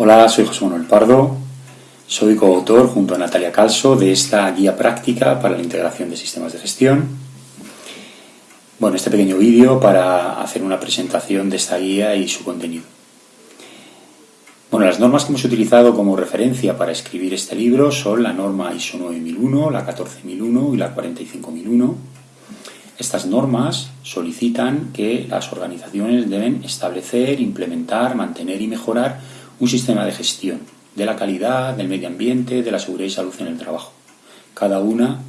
Hola, soy José Manuel Pardo, soy coautor junto a Natalia Calso de esta guía práctica para la integración de sistemas de gestión. Bueno, este pequeño vídeo para hacer una presentación de esta guía y su contenido. Bueno, las normas que hemos utilizado como referencia para escribir este libro son la norma ISO 9001, la 14001 y la 45001. Estas normas solicitan que las organizaciones deben establecer, implementar, mantener y mejorar un sistema de gestión de la calidad, del medio ambiente, de la seguridad y salud en el trabajo. Cada una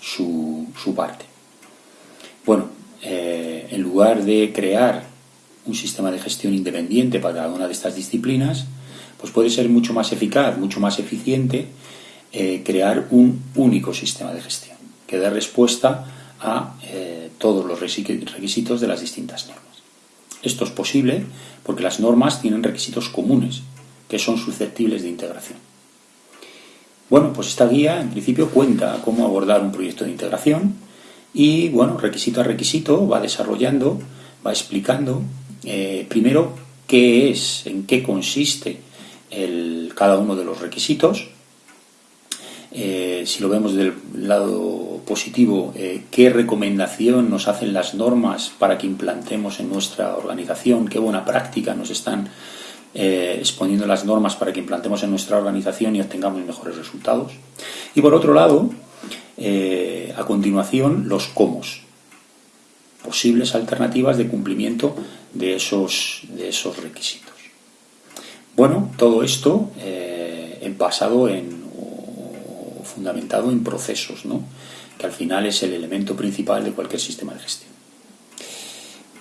su, parte. Bueno, eh, en lugar de crear un sistema de gestión independiente para cada una de estas disciplinas, pues puede ser mucho más eficaz, mucho más eficiente eh, crear un único sistema de gestión que dé respuesta a eh, todos los requisitos de las distintas normas. Esto es posible porque las normas tienen requisitos comunes que son susceptibles de integración. Bueno, pues esta guía en principio cuenta cómo abordar un proyecto de integración y, bueno, requisito a requisito va desarrollando, va explicando eh, primero qué es, en qué consiste el, cada uno de los requisitos, eh, si lo vemos del lado positivo, eh, qué recomendación nos hacen las normas para que implantemos en nuestra organización, qué buena práctica nos están eh, exponiendo las normas para que implantemos en nuestra organización y obtengamos mejores resultados. Y por otro lado, a continuación, los cómo, posibles alternativas de cumplimiento de esos, de esos requisitos. Bueno, todo esto basado en fundamentado en procesos, ¿no? que al final es el elemento principal de cualquier sistema de gestión.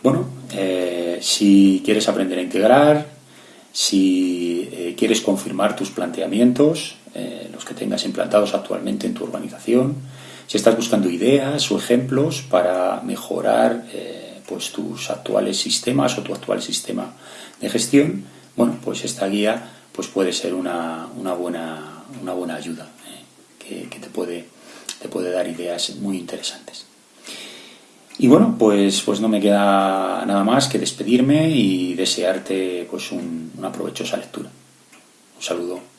Bueno, eh, si quieres aprender a integrar, si eh, quieres confirmar tus planteamientos, eh, los que tengas implantados actualmente en tu organización, si estás buscando ideas o ejemplos para mejorar pues tus actuales sistemas o tu actual sistema de gestión, bueno, pues esta guía pues puede ser una, buena, una buena ayuda que, te, puede, te puede dar ideas muy interesantes. Y bueno, pues, pues no me queda nada más que despedirme y desearte pues un, una provechosa lectura. Un saludo.